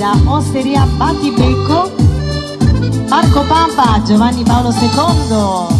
da Osteria Battibecco, Marco Pampa, Giovanni Paolo II.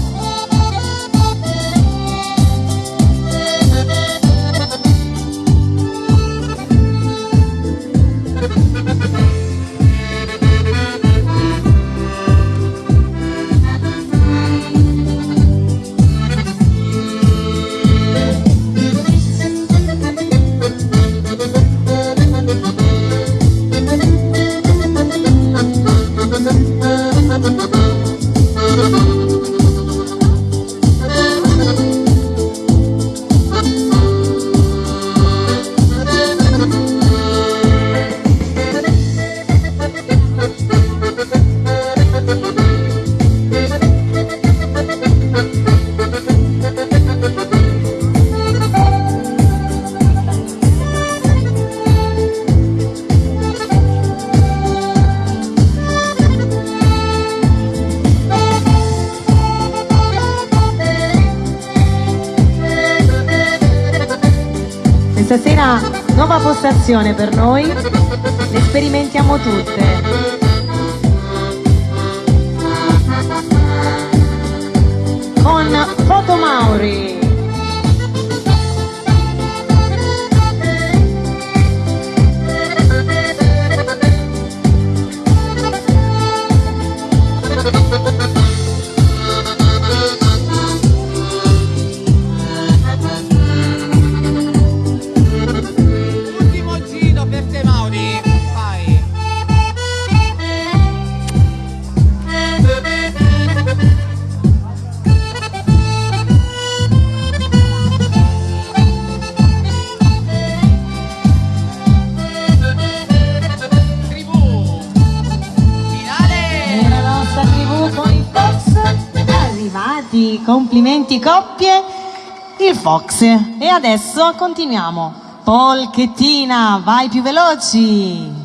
Stasera nuova postazione per noi, le sperimentiamo tutte. Arrivati, complimenti coppie, il Fox. E adesso continuiamo. Polchettina, vai più veloci!